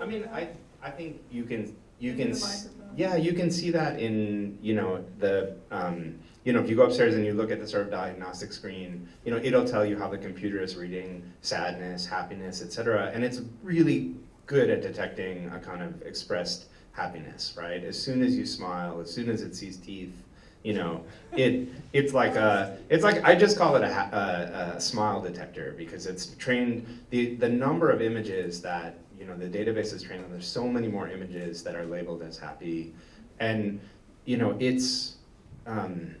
I mean, I, I think you can, you can, me the s- microphone. yeah, you can see that in, you know, the, um, you know, if you go upstairs and you look at the sort of diagnostic screen, you know, it'll tell you how the computer is reading sadness, happiness, etc and it's really good at detecting a kind of expressed happiness, right? As soon as you smile, as soon as it sees teeth, you know, it it's like a it's like I just call it a, a, a smile detector because it's trained the the number of images that you know the database is trained on. There's so many more images that are labeled as happy, and you know it's um,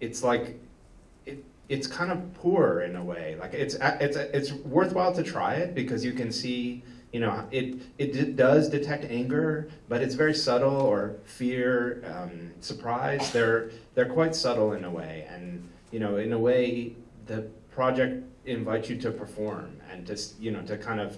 it's like it, it's kind of poor in a way. Like it's it's it's worthwhile to try it because you can see you know it it does detect anger, but it's very subtle or fear, um, surprise. They're they're quite subtle in a way, and you know in a way the project invites you to perform and to you know to kind of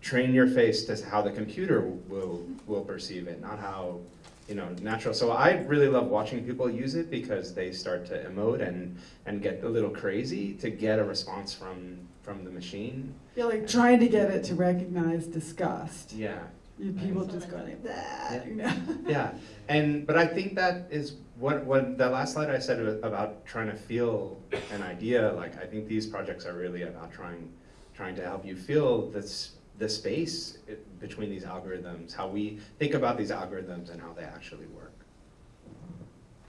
train your face to how the computer will will perceive it, not how you know natural. So I really love watching people use it because they start to emote and and get a little crazy to get a response from from the machine. You're like trying to get it to recognize disgust. Yeah. You people just going like that, you know? [LAUGHS] Yeah, and but I think that is what what the last slide I said about trying to feel an idea. Like I think these projects are really about trying trying to help you feel this the space eh, between these algorithms, how we think about these algorithms and how they actually work.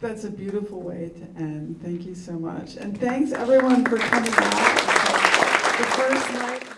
That's a beautiful way to end. Thank you so much. And thanks everyone for coming out. The first night.